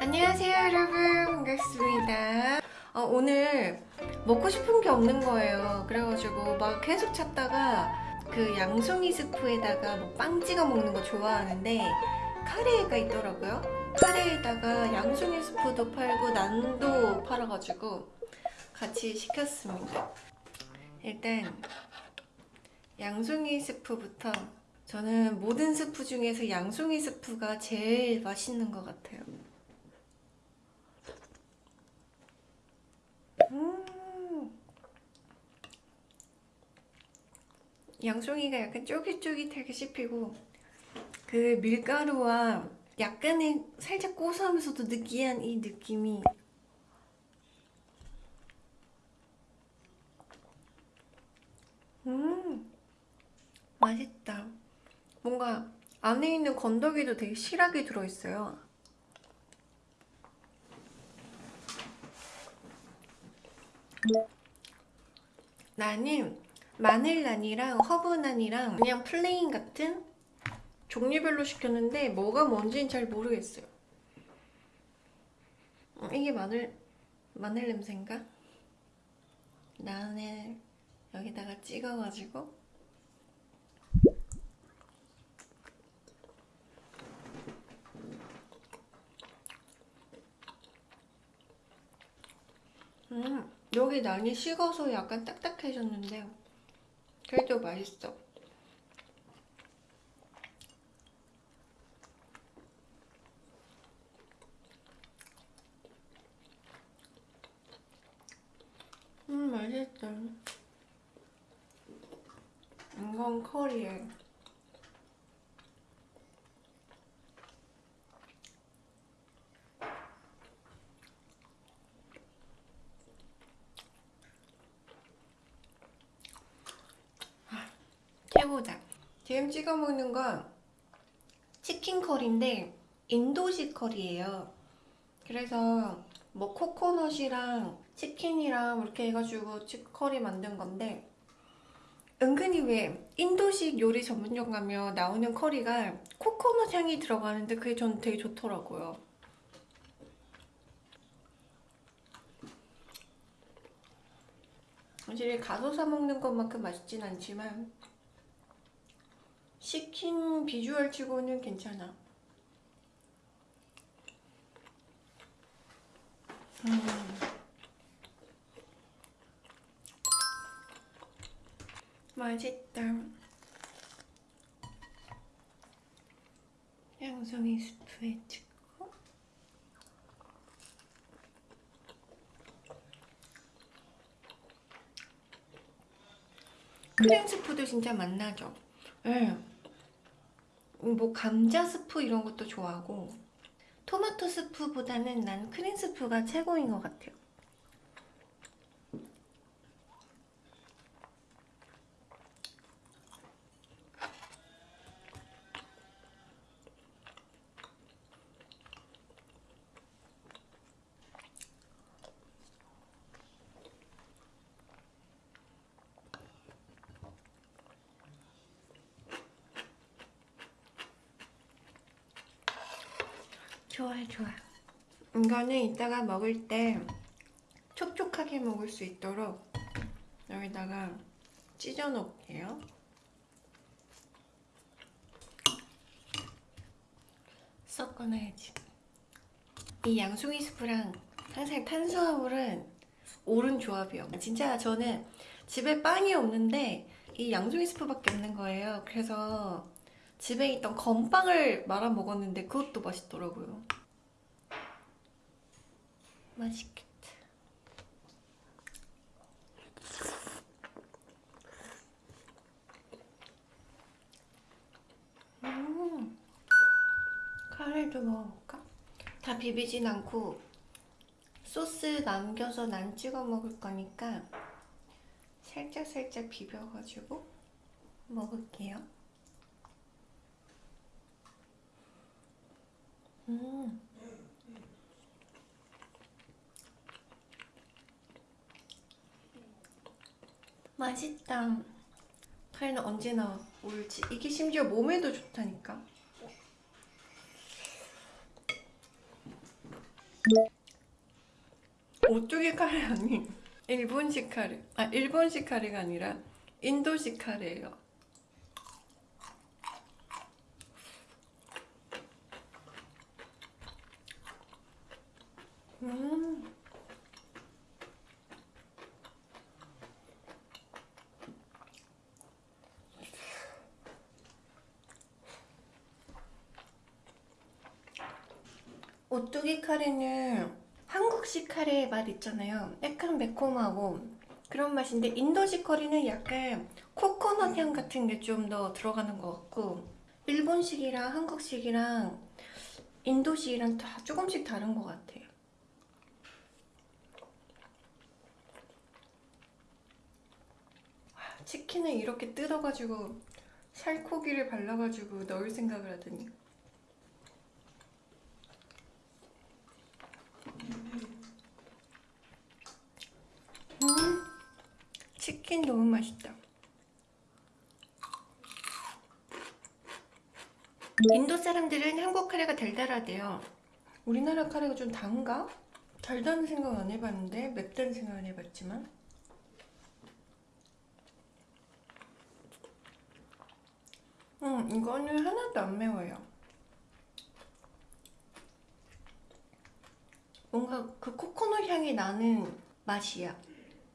안녕하세요 여러분. 반갑습니다. 어, 오늘 먹고 싶은 게 없는 거예요. 그래가지고 막 계속 찾다가 그 양송이 스프에다가 뭐 빵 찍어 먹는 거 좋아하는데 카레가 있더라고요. 카레에다가 양송이 스프도 팔고 난도 팔아가지고 같이 시켰습니다. 일단 양송이 스프부터 저는 모든 스프 중에서 양송이 스프가 제일 맛있는 것 같아요 음 양송이가 약간 쫄깃쫄깃하게 씹히고 그 밀가루와 약간의 살짝 고소하면서도 느끼한 이 느낌이 음 맛있다. 뭔가 안에 있는 건더기도 되게 실하게 들어있어요. 나는 마늘난이랑 허브난이랑 그냥 plain 같은 종류별로 시켰는데 뭐가 뭔지는 잘 모르겠어요 어, 이게 마늘 마늘 냄새인가? 나는 여기다가 찍어가지고 음 여기 난이 식어서 약간 딱딱해졌는데 그래도 맛있어. 음 맛있다. 이건 커리에 최고다 지금 찍어 먹는 건 치킨 커리인데 인도식 커리예요. 그래서 뭐 코코넛이랑 치킨이랑 이렇게 해가지고 커리 만든 건데 은근히 왜 인도식 요리 전문점 가면 나오는 커리가 코코넛 향이 들어가는데 그게 전 되게 좋더라고요. 사실 가서 사 먹는 것만큼 맛있진 않지만 시킨 비주얼 치고는 괜찮아 음. 맛있다 양송이 스프에 찍고 크림 스프도 진짜 맛나죠? 네. 뭐 감자 스프 이런 것도 좋아하고 토마토 스프보다는 난 크림 스프가 최고인 것 같아요 좋아 좋아 이거는 이따가 먹을 때 촉촉하게 먹을 수 있도록 여기다가 찢어 놓을게요. 섞어놔야지. 이 양송이 스프랑 항상 탄수화물은 옳은 조합이요. 진짜 저는 집에 빵이 없는데 이 양송이 스프밖에 없는 거예요. 그래서 집에 있던 건빵을 말아 먹었는데 그것도 맛있더라고요. 맛있겠다. 음 카레도 먹어볼까? 다 비비진 않고 소스 남겨서 난 찍어 먹을 거니까 살짝살짝 비벼가지고 먹을게요 음. 맛있다. 카레는 언제나 옳지. 이게 심지어 몸에도 좋다니까. 오뚜기 카레 아니 일본식 카레. 아 일본식 카레가 아니라 인도식 카레예요 음 오뚜기 카레는 한국식 카레의 맛 있잖아요. 약간 매콤하고 그런 맛인데 인도식 커리는 약간 코코넛 향 같은 게 좀 더 들어가는 것 같고 일본식이랑 한국식이랑 인도식이랑 다 조금씩 다른 것 같아요. 와, 치킨을 이렇게 뜯어가지고 살코기를 발라가지고 넣을 생각을 하더니 음, 치킨 너무 맛있다. 인도 사람들은 한국 카레가 달달하대요. 우리나라 카레가 좀 단가? 달다는 생각 안 해봤는데 맵다는 생각 안 해봤지만 음 이거는 하나도 안 매워요. 뭔가 그 코코넛 향이 나는 맛이야.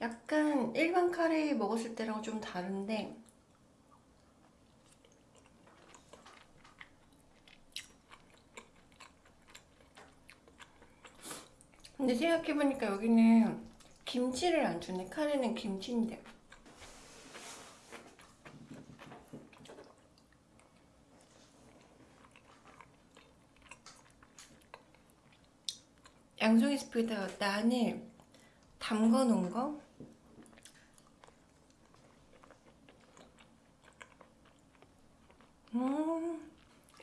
약간 일반 카레 먹었을 때랑 좀 다른데 근데 생각해보니까 여기는 김치를 안 주네. 카레는 김치인데. 양송이 스프에다가 난을 담궈 놓은 거 음,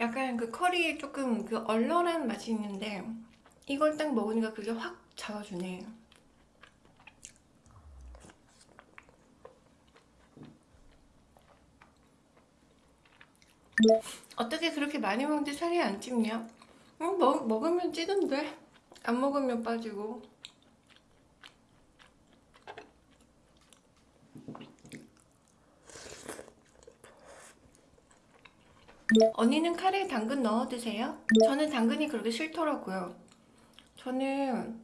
약간 그 커리에 조금 그 얼얼한 맛이 있는데 이걸 딱 먹으니까 그게 확 잡아주네. 어떻게 그렇게 많이 먹는데 살이 안 찝냐? 응, 먹, 먹으면 찌던데 안 먹으면 빠지고 언니는 카레에 당근 넣어 드세요? 저는 당근이 그렇게 싫더라고요. 저는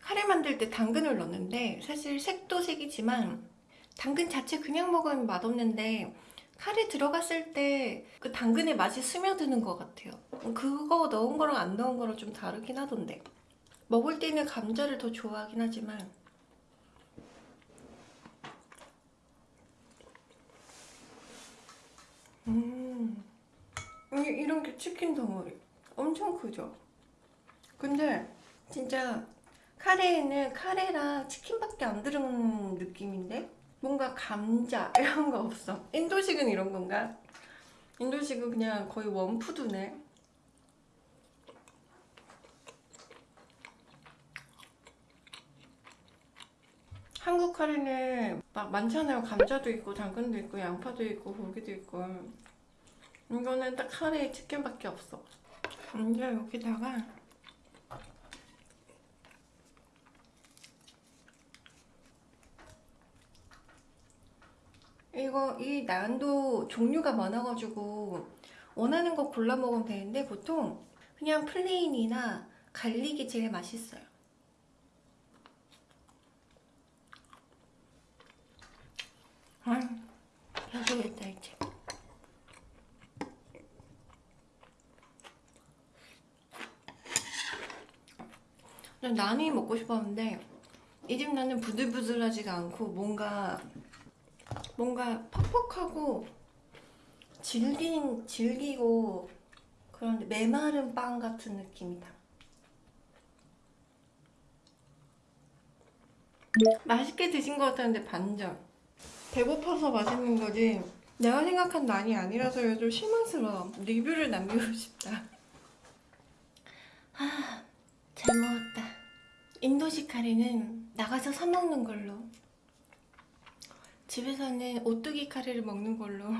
카레 만들 때 당근을 넣는데 사실 색도 색이지만 당근 자체 그냥 먹으면 맛없는데 카레 들어갔을 때 그 당근의 맛이 스며드는 것 같아요. 그거 넣은 거랑 안 넣은 거랑 좀 다르긴 하던데 먹을 때는 감자를 더 좋아하긴 하지만 음 이- 이런 게 치킨 덩어리 엄청 크죠? 근데 진짜 카레에는 카레랑 치킨밖에 안 들은 느낌인데 뭔가 감자 이런 거 없어 인도식은 이런 건가? 인도식은 그냥 거의 원푸드네 한국 카레는 막 많잖아요 감자도 있고 당근도 있고 양파도 있고 고기도 있고 이거는 딱 카레에 치킨밖에 없어 이제 여기다가 이거 이 난도 종류가 많아가지고 원하는 거 골라 먹으면 되는데 보통 그냥 plain이나 garlic이 제일 맛있어요. 아, 배고프겠다 이제. 난 난이 먹고 싶었는데 이 집 나는 부들부들하지가 않고 뭔가 뭔가 퍽퍽하고 질긴 질기고 그런데 메마른 빵 같은 느낌이다. 맛있게 드신 것 같았는데 반전. 배고파서 맛있는 거지. 내가 생각한 난이 아니라서 좀 실망스러워. 리뷰를 남기고 싶다. 아, 잘 먹었다. 인도식 카레는 나가서 사 먹는 걸로. 집에서는 오뚜기 카레를 먹는 걸로